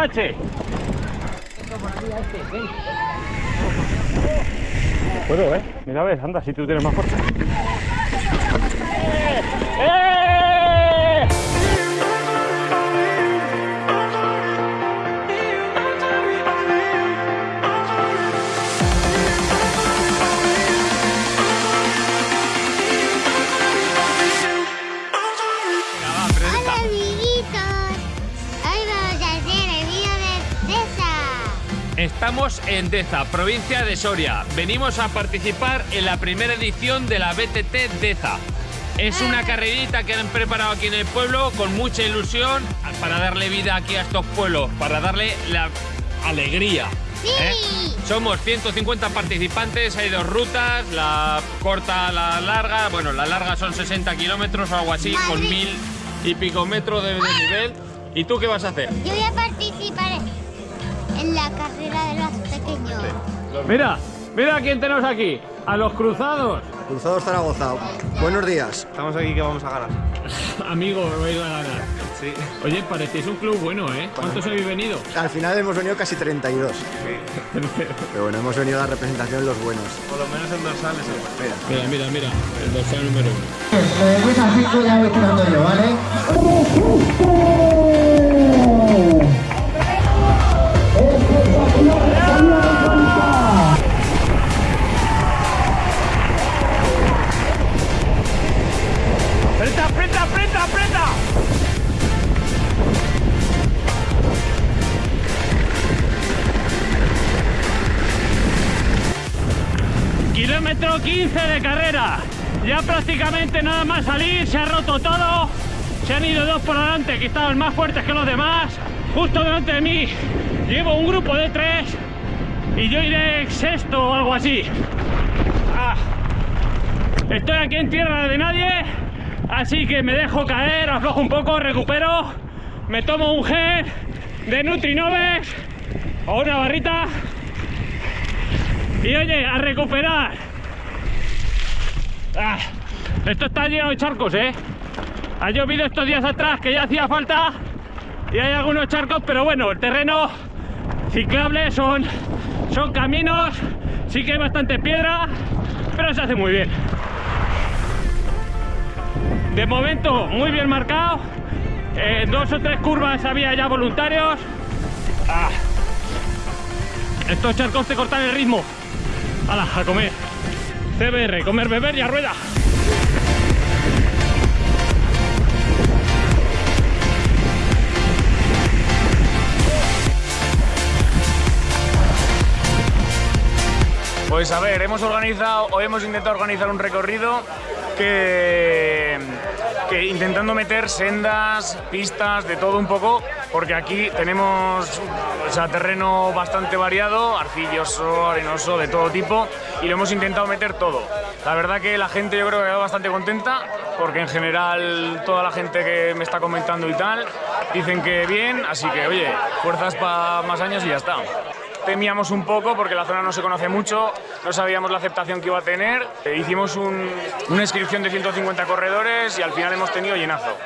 H. Puedo, ¿eh? Mira, ves, anda, si tú tienes más fuerza. Estamos en Deza, provincia de Soria. Venimos a participar en la primera edición de la BTT Deza. Es una carrerita que han preparado aquí en el pueblo con mucha ilusión para darle vida aquí a estos pueblos, para darle la alegría. ¿eh? Sí. Somos 150 participantes, hay dos rutas, la corta, la larga. Bueno, la larga son 60 kilómetros o algo así, con Madre. mil y pico metros de, de nivel. ¿Y tú qué vas a hacer? Yo voy a participar en la carrera de los pequeños. Mira, mira quién tenemos aquí. A los cruzados. Cruzado Zaragoza. Buenos días. Estamos aquí que vamos a ganar. Amigo, vais a ganar. Sí. Oye, parecéis un club bueno, ¿eh? ¿Cuántos habéis venido? Al final hemos venido casi 32. Pero bueno, hemos venido a la representación los buenos. Por lo menos en dorsales. Mira, mira, mira. El dorsal número uno. Pues a 5 ya voy tirando yo, ¿vale? Kilómetro 15 de carrera. Ya prácticamente nada más salir, se ha roto todo. Se han ido dos por delante que estaban más fuertes que los demás. Justo delante de mí llevo un grupo de tres y yo iré sexto o algo así. Ah. Estoy aquí en tierra de nadie, así que me dejo caer, aflojo un poco, recupero, me tomo un gel de Nutrinovex o una barrita y oye, a recuperar. Ah, esto está lleno de charcos, ¿eh? Ha llovido estos días atrás que ya hacía falta y hay algunos charcos, pero bueno, el terreno ciclable son, son caminos, sí que hay bastante piedra, pero se hace muy bien. De momento, muy bien marcado. En dos o tres curvas había ya voluntarios. Ah. Estos charcos te cortan el ritmo. ¡Hala, a comer! CBR, comer, beber y a rueda. Pues a ver, hemos organizado o hemos intentado organizar un recorrido que, que intentando meter sendas, pistas, de todo un poco, porque aquí tenemos o terreno bastante variado, arcilloso, arenoso, de todo tipo, y lo hemos intentado meter todo. La verdad que la gente yo creo que ha quedado bastante contenta, porque en general toda la gente que me está comentando y tal, dicen que bien, así que oye, fuerzas para más años y ya está temíamos un poco porque la zona no se conoce mucho, no sabíamos la aceptación que iba a tener. Eh, hicimos un- una inscripción de 150 corredores y al final hemos tenido llenazo.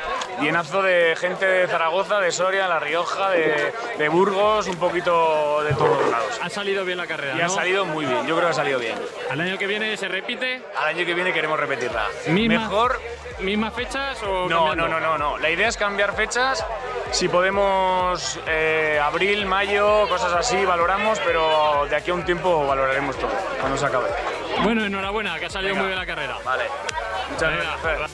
Llenazo de gente de Zaragoza, de Soria, La Rioja, de, de Burgos, un poquito de todos lados. Ha salido bien la carrera, Y ha ¿no? salido muy bien, yo creo que ha salido bien. Al año que viene se repite. Al año que viene queremos repetirla. Misma- Mejor ¿Mismas fechas o no, cambiando? no, no, no, no. La idea es cambiar fechas. Si podemos, eh, abril, mayo, cosas así, valoramos, pero de aquí a un tiempo valoraremos todo, cuando se acabe. Bueno, enhorabuena, que ha salido Venga. muy bien la carrera. Vale. Muchas Venga. gracias.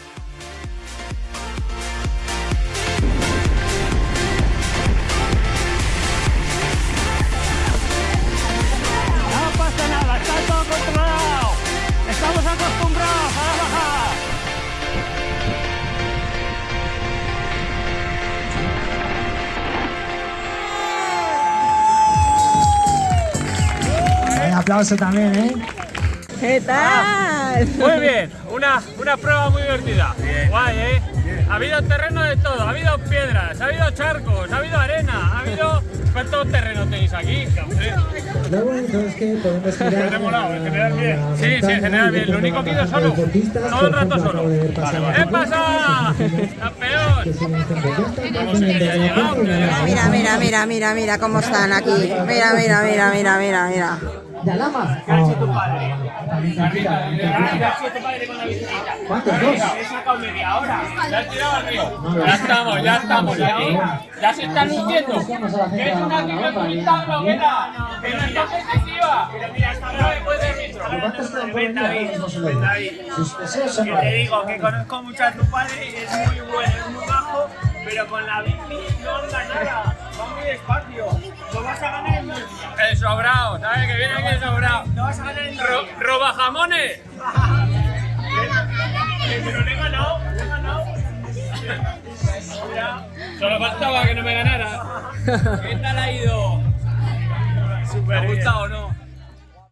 Aplauso también, ¿eh? ¿Qué tal? Muy bien, una, una prueba muy divertida. Guay, ¿eh? Ha habido terreno de todo, ha habido piedras, ha habido charcos, ha habido arena, ha habido ¿Cuántos terrenos tenéis aquí? Lo bonito es que podemos girar. Molado, en general bien. Sí, sí, en general bien. Lo único que he ido solo. Todo el rato solo. acabo de ver pasar a ¿Qué Paco, pasa? ¡Campeón! Mira, mira, mira, mira, mira cómo están aquí. Mira, mira, mira, mira, mira, mira. ¿De Alama? ¿Cuántos dos? Ya has tirado al río. Ya estamos, ya estamos. Ya, ya se está luciendo. Que es una cicloturista bloguera. Que no está competitiva. Pero mira, hasta ahora después de ritmo. ¿Cuántos se lo digo. Sus deseos son Que te digo que conozco mucho a tu padre, es muy bueno, es muy bajo, pero con la bici no anda nada, va muy despacio. El sobrado, ¿sabes? Que viene aquí el sobrado. Lo vas a ganar dos Ro-. ¿Roba jamones? Pero le he ganado, le he ganado. Solo faltaba que no me ganara. ¿Qué tal ha ido? ¿Te ha gustado o no?